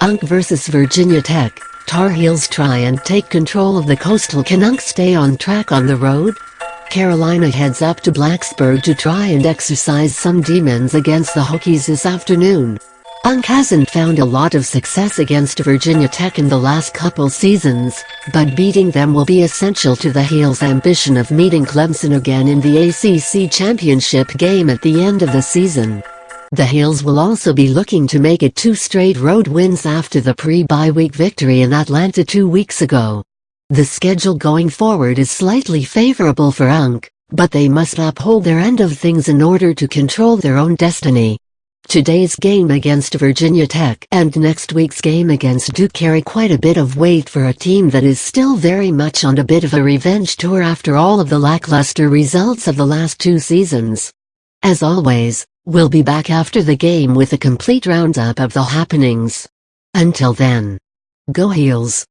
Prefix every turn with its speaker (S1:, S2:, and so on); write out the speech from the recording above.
S1: UNC vs Virginia Tech, Tar Heels try and take control of the Coastal Canucks stay on track on the road? Carolina heads up to Blacksburg to try and exercise some demons against the Hokies this afternoon. UNC hasn't found a lot of success against Virginia Tech in the last couple seasons, but beating them will be essential to the Heels' ambition of meeting Clemson again in the ACC championship game at the end of the season. The Heels will also be looking to make it two straight road wins after the pre-bye week victory in Atlanta two weeks ago. The schedule going forward is slightly favorable for UNC, but they must uphold their end of things in order to control their own destiny. Today's game against Virginia Tech and next week's game against Duke carry quite a bit of weight for a team that is still very much on a bit of a revenge tour after all of the lackluster results of the last two seasons. As always, we'll be back after the game with a complete roundup of the happenings. Until then, go Heels!